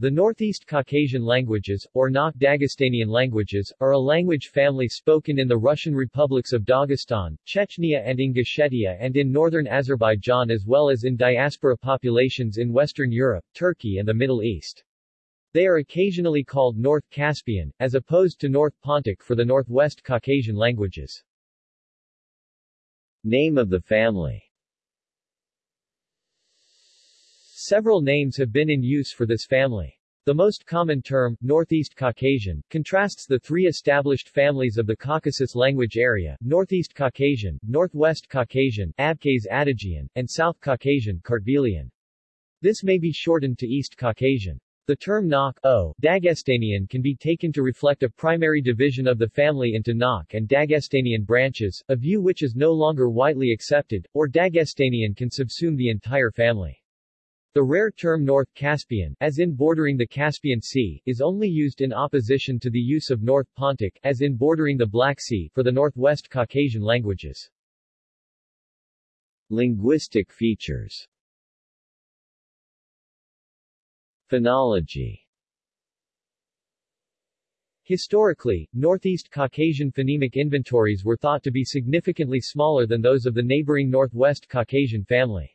The Northeast Caucasian languages, or Nakh Dagestanian languages, are a language family spoken in the Russian republics of Dagestan, Chechnya and Ingushetia and in northern Azerbaijan as well as in diaspora populations in Western Europe, Turkey and the Middle East. They are occasionally called North Caspian, as opposed to North Pontic for the Northwest Caucasian languages. Name of the family Several names have been in use for this family. The most common term, Northeast Caucasian, contrasts the three established families of the Caucasus language area, Northeast Caucasian, Northwest Caucasian, Abkhaz Adyghean, and South Caucasian, Kartvelian. This may be shortened to East Caucasian. The term Nakh o, Dagestanian can be taken to reflect a primary division of the family into Nakh and Dagestanian branches, a view which is no longer widely accepted, or Dagestanian can subsume the entire family. The rare term North Caspian, as in bordering the Caspian Sea, is only used in opposition to the use of North Pontic, as in bordering the Black Sea, for the Northwest Caucasian languages. Linguistic features Phonology Historically, Northeast Caucasian phonemic inventories were thought to be significantly smaller than those of the neighboring Northwest Caucasian family.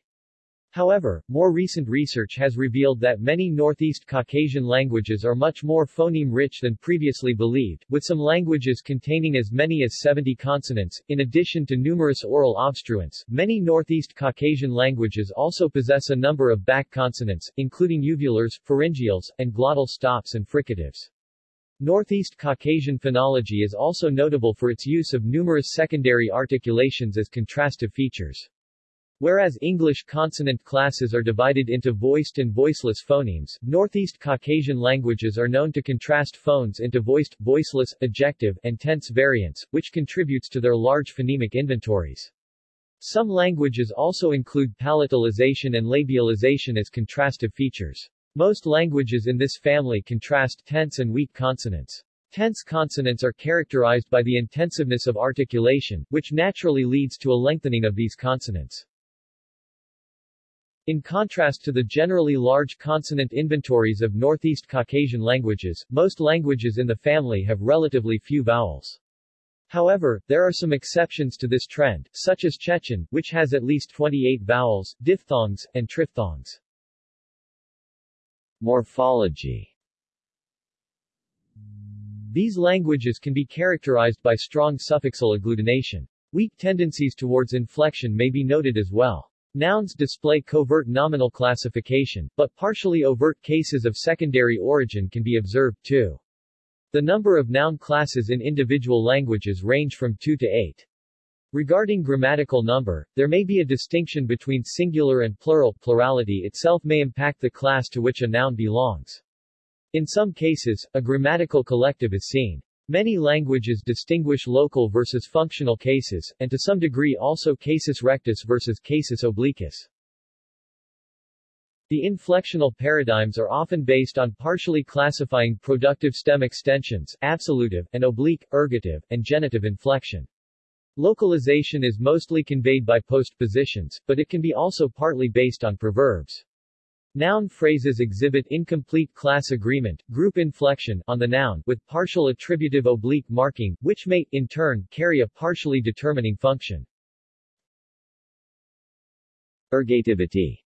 However, more recent research has revealed that many Northeast Caucasian languages are much more phoneme-rich than previously believed, with some languages containing as many as 70 consonants. In addition to numerous oral obstruents, many Northeast Caucasian languages also possess a number of back consonants, including uvulars, pharyngeals, and glottal stops and fricatives. Northeast Caucasian phonology is also notable for its use of numerous secondary articulations as contrastive features. Whereas English consonant classes are divided into voiced and voiceless phonemes, Northeast Caucasian languages are known to contrast phones into voiced, voiceless, ejective, and tense variants, which contributes to their large phonemic inventories. Some languages also include palatalization and labialization as contrastive features. Most languages in this family contrast tense and weak consonants. Tense consonants are characterized by the intensiveness of articulation, which naturally leads to a lengthening of these consonants. In contrast to the generally large consonant inventories of Northeast Caucasian languages, most languages in the family have relatively few vowels. However, there are some exceptions to this trend, such as Chechen, which has at least 28 vowels, diphthongs, and triphthongs. Morphology These languages can be characterized by strong suffixal agglutination. Weak tendencies towards inflection may be noted as well. Nouns display covert nominal classification, but partially overt cases of secondary origin can be observed too. The number of noun classes in individual languages range from 2 to 8. Regarding grammatical number, there may be a distinction between singular and plural. Plurality itself may impact the class to which a noun belongs. In some cases, a grammatical collective is seen. Many languages distinguish local versus functional cases, and to some degree also casus rectus versus casus obliquus. The inflectional paradigms are often based on partially classifying productive stem extensions absolutive, and oblique, ergative, and genitive inflection. Localization is mostly conveyed by postpositions, but it can be also partly based on preverbs. Noun phrases exhibit incomplete class agreement, group inflection, on the noun, with partial attributive oblique marking, which may, in turn, carry a partially determining function. Ergativity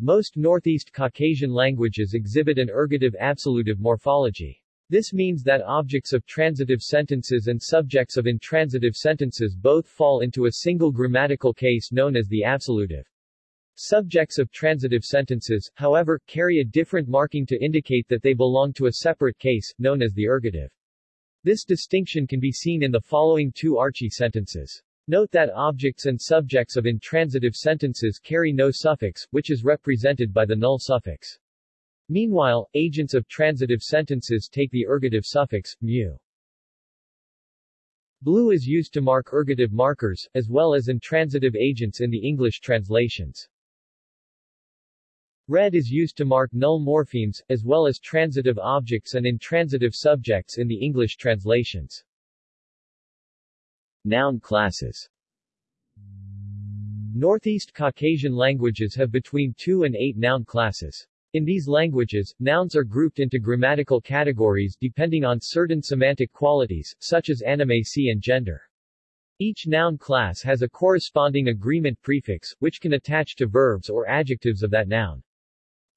Most Northeast Caucasian languages exhibit an ergative absolutive morphology. This means that objects of transitive sentences and subjects of intransitive sentences both fall into a single grammatical case known as the absolutive. Subjects of transitive sentences, however, carry a different marking to indicate that they belong to a separate case, known as the ergative. This distinction can be seen in the following two Archi sentences. Note that objects and subjects of intransitive sentences carry no suffix, which is represented by the null suffix. Meanwhile, agents of transitive sentences take the ergative suffix, mu. Blue is used to mark ergative markers, as well as intransitive agents in the English translations. Red is used to mark null morphemes, as well as transitive objects and intransitive subjects in the English translations. Noun classes Northeast Caucasian languages have between 2 and 8 noun classes. In these languages, nouns are grouped into grammatical categories depending on certain semantic qualities, such as animacy and gender. Each noun class has a corresponding agreement prefix, which can attach to verbs or adjectives of that noun.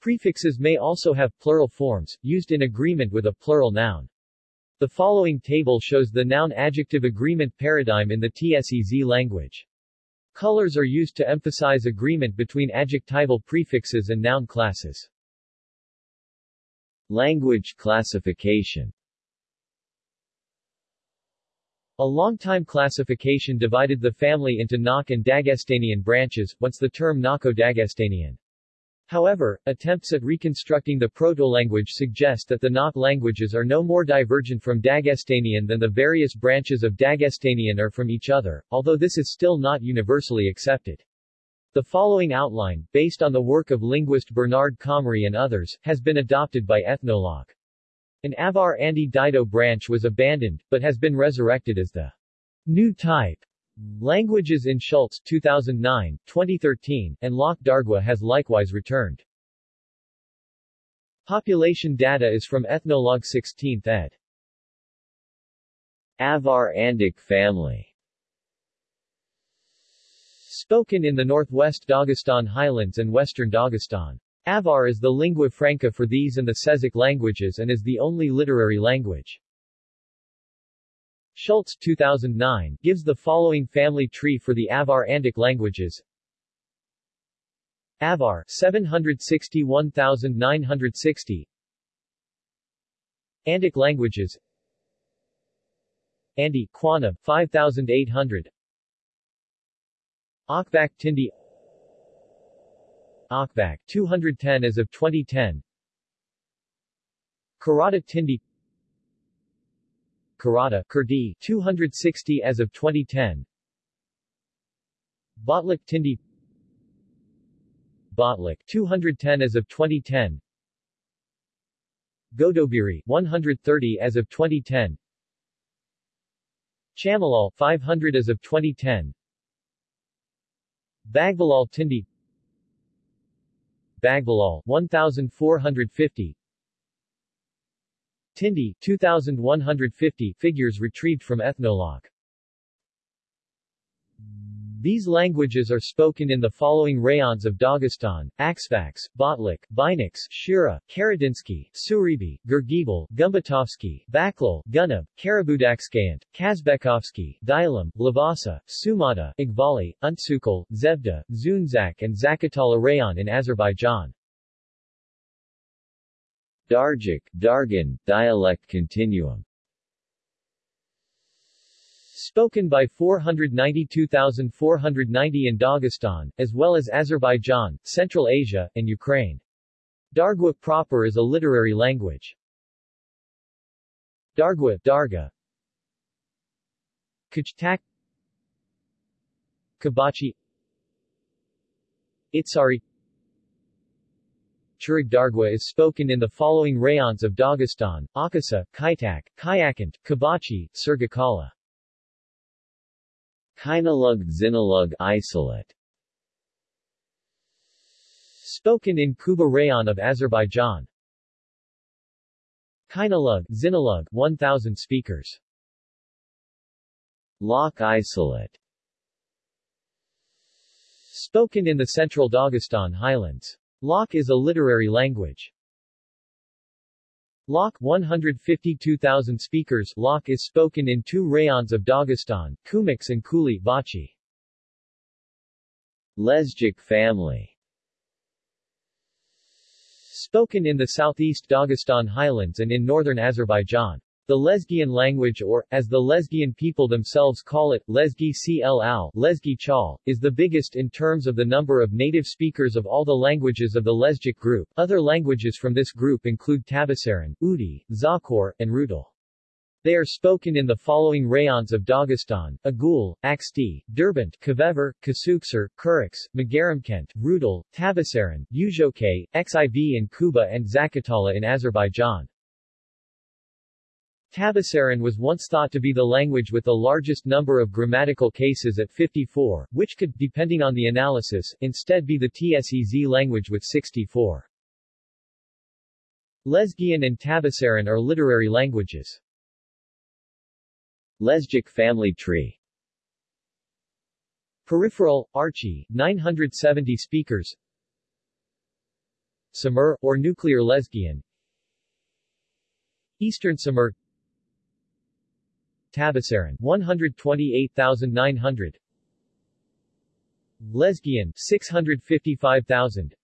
Prefixes may also have plural forms, used in agreement with a plural noun. The following table shows the noun-adjective agreement paradigm in the TSEZ language. Colors are used to emphasize agreement between adjectival prefixes and noun classes. Language classification A long-time classification divided the family into Nakh and Dagestanian branches, once the term Nakho-Dagestanian. However, attempts at reconstructing the proto-language suggest that the Nakh languages are no more divergent from Dagestanian than the various branches of Dagestanian are from each other, although this is still not universally accepted. The following outline, based on the work of linguist Bernard Comrie and others, has been adopted by Ethnologue. An Avar Andi Dido branch was abandoned, but has been resurrected as the new type Languages in Schulze 2009, 2013, and Lak Dargwa has likewise returned. Population data is from Ethnologue 16th ed. Avar Andic family Spoken in the northwest Dagestan highlands and western Dagestan. Avar is the lingua franca for these and the Tsezic languages and is the only literary language. Schulze 2009 gives the following family tree for the Avar Andic languages. Avar 761,960 Andic languages. Andi Quana 5800 Akhvakh Tindi. Akhvakh 210 as of 2010 Karata Tindi Karata Kurdi 260 as of 2010 Botlikh Tindi. Botlikh 210 as of 2010 Godoberi 130 as of 2010 Chamalal 500 as of 2010 Bagvalal Tindi. Bagvalal 1450 Tindi 2150 figures retrieved from Ethnologue. These languages are spoken in the following rayons of Dagestan, Aksvaks, Botlikh, Binix, Shura, Karadinsky, Suribi, Gurgibal, Gumbetovsky, Baklal, Gunab, Karabudakskayant, Kazbekovsky, Dilam, Lavasa, Sumata, Igbali, Untsukal, Zebda, Zunzak and Zakatala rayon in Azerbaijan. Dargic, Dargan, dialect continuum. Spoken by 492,490 in Dagestan, as well as Azerbaijan, Central Asia, and Ukraine. Dargwa proper is a literary language. Dargwa Darga. Kaitag. Kubachi. Itsari Dargwa is spoken in the following rayons of Dagestan, Akasa, Kaitag, Kayakant, Kubachi, Surgakala. Khinalug Zinalug isolate Spoken in Kuba Rayon of Azerbaijan. Khinalug, Zinalug 1000 speakers. Lak isolate Spoken in the central Dagestan highlands. Lak is a literary language. Lak 152,000 speakers Lak is spoken in two rayons of Dagestan, Kumix and Kuli Vachi. Lezgic family Spoken in the southeast Dagestan highlands and in northern Azerbaijan. The Lezgian language or, as the Lezgian people themselves call it, Lezgi Cl Lezgi Chal, is the biggest in terms of the number of native speakers of all the languages of the Lezgic group. Other languages from this group include Tabasaran, Udi, Tsakhur, and Rutul. They are spoken in the following rayons of Dagestan, Agul, Aksti, Derbent, Kavever, Kasuksar, Kuriks, Magaramkent, Rutul, Tabasaran, Ujoke, Xiv in Kuba and Zakatala in Azerbaijan. Tabasaran was once thought to be the language with the largest number of grammatical cases at 54, which could, depending on the analysis, instead be the Tsez language with 64. Lezgian and Tabasaran are literary languages. Lezgic family tree Peripheral, Archi, 970 speakers Samur, or Nuclear Lezgian Eastern Samur Tabasaran 128,900 Lezgian 655,000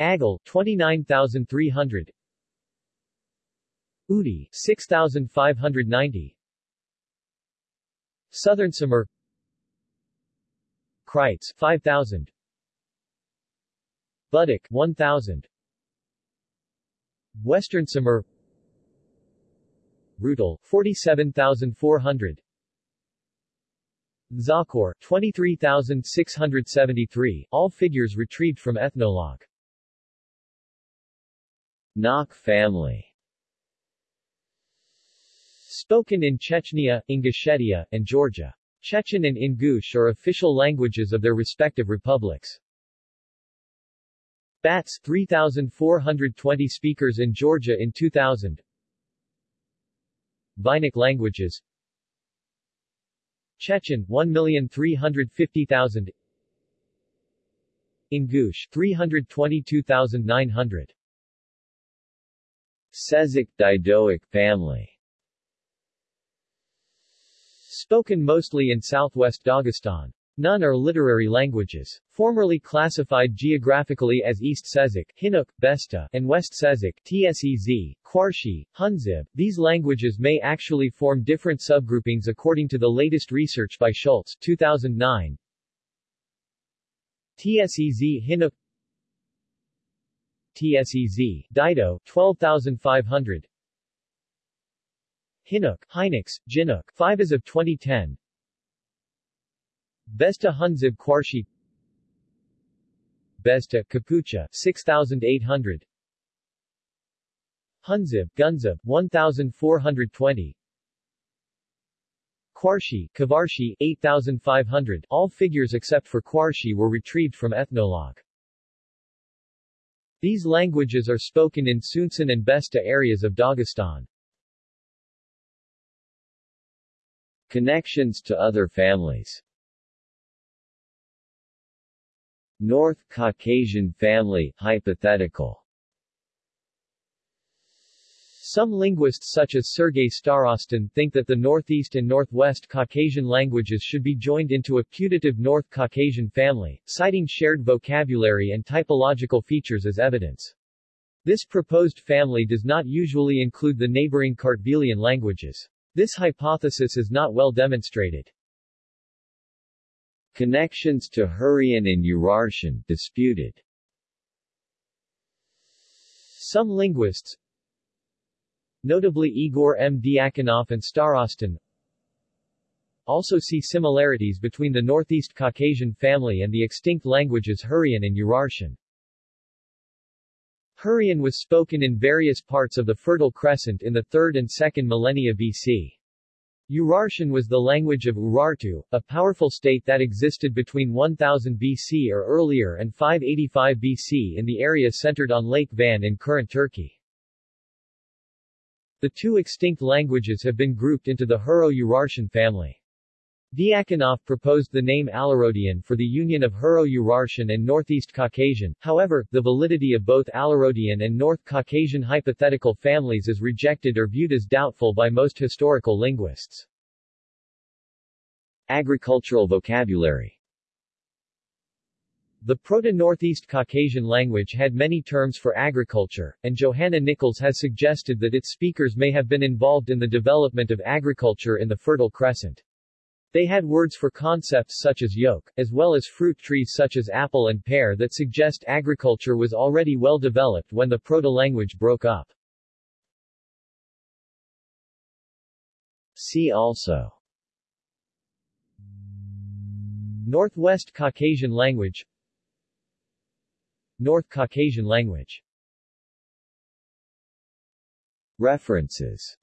Agul 29,300 Udi 6,590 Southern Samur. Kryts 5,000 Budukh 1,000 Western Samur Rutul 47,400 Tsakhur 23,673 all figures retrieved from Ethnologue. Nakh family. Spoken in Chechnya, Ingushetia, and Georgia. Chechen and Ingush are official languages of their respective republics. Bats 3,420 speakers in Georgia in 2000 Vainic languages. Chechen 1,350,000 Ingush 322,900 Tsezic Didoic family. Spoken mostly in southwest Dagestan. None are literary languages. Formerly classified geographically as East Tsezic, Hinuk, Bezhta, and West Tsezic, Tsez, Kwarshi, Hunzib, these languages may actually form different subgroupings according to the latest research by Schulze 2009. Tsez Hinuk Tsez, Dido, 12,500 Hinuk, Hynux, Jinuk, 5 as of 2010 Bezhta Hunzib Kwarshi. Bezhta, Kapucha, 6,800 Hunzib, Gunzib, 1,420 Kwarshi, Kavarshi, 8,500 all figures except for Kwarshi were retrieved from Ethnologue. These languages are spoken in Sunsan and Bezhta areas of Dagestan. Connections to other families North Caucasian family hypothetical Some linguists such as Sergei Starostin think that the Northeast and Northwest Caucasian languages should be joined into a putative North Caucasian family, citing shared vocabulary and typological features as evidence. This proposed family does not usually include the neighboring Kartvelian languages. This hypothesis is not well demonstrated. Connections to Hurrian and Urartian disputed. Some linguists, notably Igor M. Diakonov and Starostin, also see similarities between the Northeast Caucasian family and the extinct languages Hurrian and Urartian. Hurrian was spoken in various parts of the Fertile Crescent in the 3rd and 2nd millennia BC. Urartian was the language of Urartu, a powerful state that existed between 1000 BC or earlier and 585 BC in the area centered on Lake Van in current Turkey. The two extinct languages have been grouped into the Hurro-Urartian family. Diakonov proposed the name Alarodian for the union of Hurro-Urartian and Northeast Caucasian, however, the validity of both Alarodian and North Caucasian hypothetical families is rejected or viewed as doubtful by most historical linguists. Agricultural vocabulary The Proto-Northeast Caucasian language had many terms for agriculture, and Johanna Nichols has suggested that its speakers may have been involved in the development of agriculture in the Fertile Crescent. They had words for concepts such as yoke, as well as fruit trees such as apple and pear that suggest agriculture was already well developed when the proto-language broke up. See also. Northwest Caucasian language. North Caucasian language. References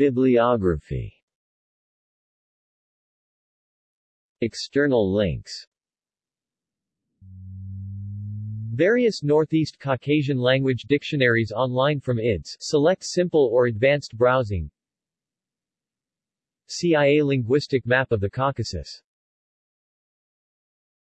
Bibliography. External links. Various Northeast Caucasian language dictionaries online from IDS select simple or advanced browsing. CIA linguistic map of the Caucasus